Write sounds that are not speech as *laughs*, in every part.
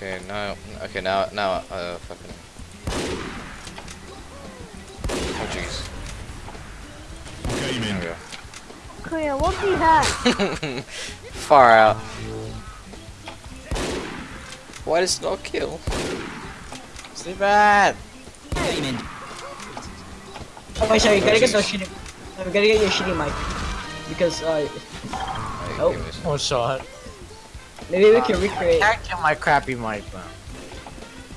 Okay, now, okay, now, now, uh, fucking. Oh jeez. Game There we in. go. Korea, what do you have? *laughs* Far out. Why does it not kill? Sleep bad. Oh wait, sorry, you gotta get Jesus. those shitty. You gotta get your shitty mic. Because, uh, Alright, Oh. give. One shot. Maybe we can recreate. I Can't kill my crappy mic, man.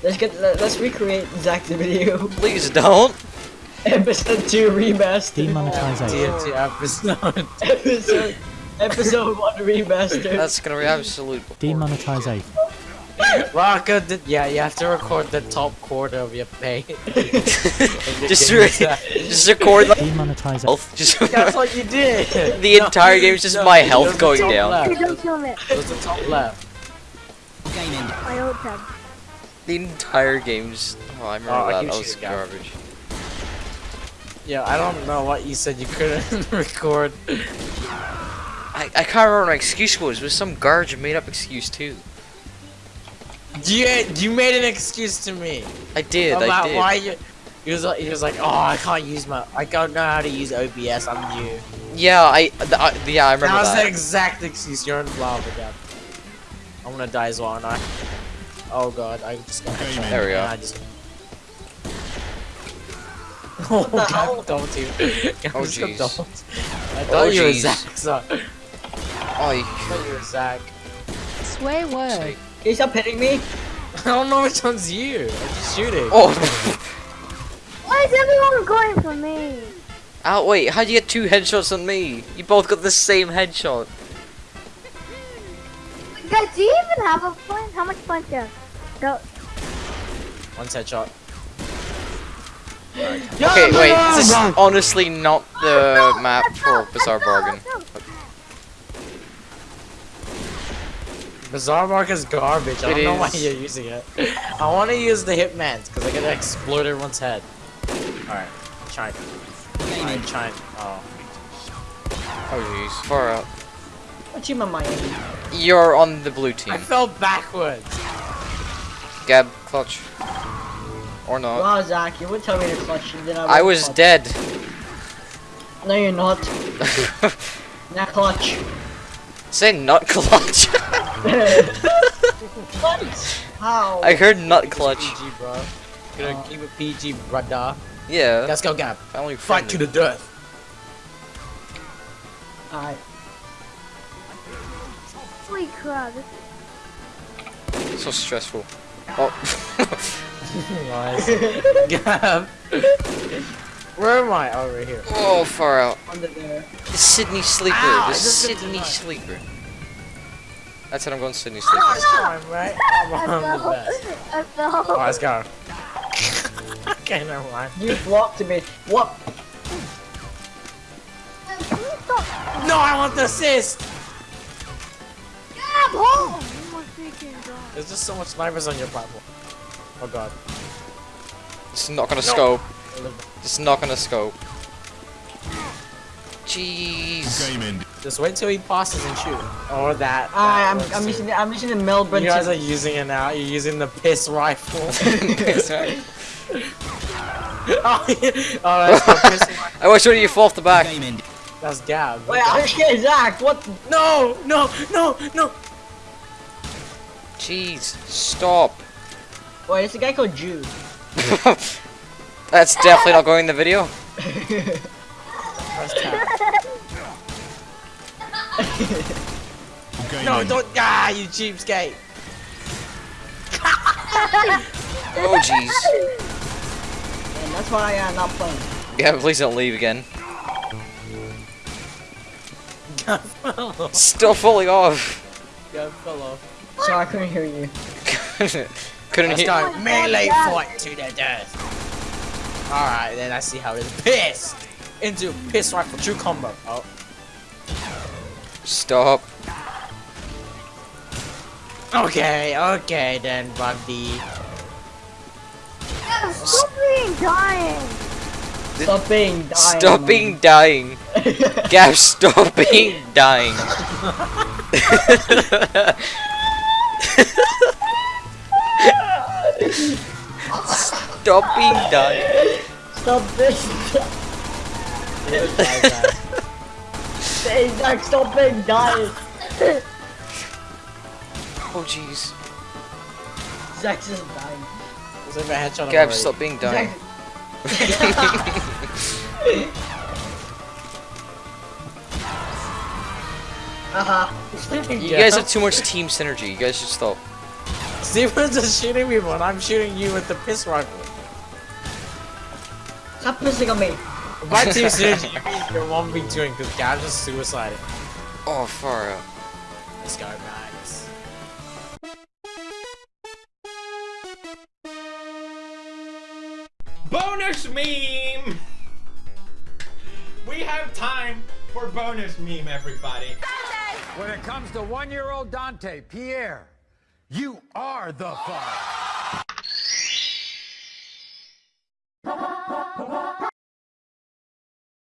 Let's get, let, let's recreate Zach's video. *laughs* Please don't! *laughs* Episode 2 remastered. Demonetization. TNT episode. *laughs* episode, episode 1 remastered. That's gonna be absolute. Demonetization. Rocco, did, yeah, you have to record the top quarter of your pay. *laughs* just, re *laughs* just record like Demonetization. health. Just That's what you did. *laughs* the entire game is just my health going down. Left. Don't kill me. It was the top left. My old tab. The entire game's. Oh, I remember Oh, that. keep That was garbage. Yeah, I don't know what you said you couldn't record. I, I can't remember what my excuse was. It was some garbage made up excuse too. You you made an excuse to me I did. about I did. why you. He was like, he was like, oh, I can't use my, I don't know how to use OBS. I'm new. Yeah, I, th I. Yeah, I remember that was that. the exact excuse. You're in lava, Gab. I'm gonna die as well, aren't I? Oh god, I just got Okay, headshot. There we go. and I just. *laughs* Oh the *laughs* hell? Oh, god, don't you? *laughs* Oh, jeez. don't. I Oh, thought you were. Zach. So, Oh, you- I thought you were Zach. Swear word. Say- Can you stop hitting me? *laughs* I don't know which one's you. I'm just shooting. Oh. *laughs* Why is everyone going for me? Oh wait, how'd you get two headshots on me? You both got the same headshot. Guys, do you even have a point? How much points do you have? Go. One headshot. Okay, wait, this is honestly not the map for Bazaar Bargain. Bizarre Mark is garbage. I It don't know why you're using it. I want to use the Hitman's because I gotta explode everyone's head. Alright, trying. Alright, trying. Oh. Oh jeez, far out. What team am I in? You're on the blue team. I fell backwards. Gab, clutch. Or not. Wow, Zach, you would tell me to clutch and then I would I was clutch. dead. No, you're not. *laughs* Not clutch. Say not clutch. *laughs* what? How? I heard nut clutch. PG, bro. Gonna oh. keep it PG, brother. Yeah. Let's go, Gab. family Fight to the death. Alright. Holy crap. So stressful. Oh. nice. *laughs* Gab. Where am I? Oh, right here. oh, far out. Under there. The Sydney Sleeper. Ah, Ow, the Sydney. Sleeper. That's it, I'm going Sydney Sleeper. First time, right? I'm, I I'm the fell. I fell. Oh, let's go. *laughs* okay, never mind. You blocked me. What? Can you stop? No, I want the assist! Gab, hold! Oh my freaking god. There's just so much snipers on your platform. Oh god. It's not gonna No. scope. It's not gonna scope. Jeez. Game ended. Just wait till he passes and shoot. Or that. That I'm, works I'm using the, I'm using the Melbourne. You guys are using it now. You're using the piss rifle. oh, yeah. oh, that's the piss rifle. I watched you fall off the back. That's Gab. Wait, I shit, Zach. What? No, no, no, no. Jeez. Stop. Wait, it's a guy called Jude. *laughs* That's definitely not going in the video. *laughs* Game No, ended. don't. Ah, you cheapskate. *laughs* Oh jeez. and that's why I'm not playing. Yeah, please don't leave again. Gab fell off. Still falling off. Gab fell off. So I couldn't hear you. *laughs* Couldn't Let's hit. go. Melee fight to the death. Alright, then I see how it is. Piss! Into piss rifle true combo. Oh. Stop. Okay, okay then, buddy. *laughs* Gab, stop being dying. Stop being dying. Stop being *laughs* dying. Gab, stop being dying. Stop being dying. Stop this. Hey, Zach, stop being dying. Oh jeez. Zach's just dying. Let's have a headshot Gab, Murray. stop being dying. Haha. *laughs* You guys have too much team synergy. You guys should stop. Steven's just shooting me when I'm shooting you with the piss rifle. Stop pissing on me. By team synergy, you mean you're 1v2ing because Gab's just suicided. Oh, far out. Let's go, guys. Bonus meme! We have time for bonus meme, everybody. When it comes to one-year-old Dante, Pierre, you are the father.